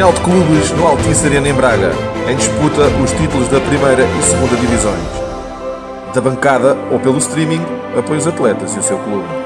Final de clubes no Altice Arena em Braga, em disputa os títulos da primeira e segunda divisões. Da bancada ou pelo streaming, apoia os atletas e o seu clube.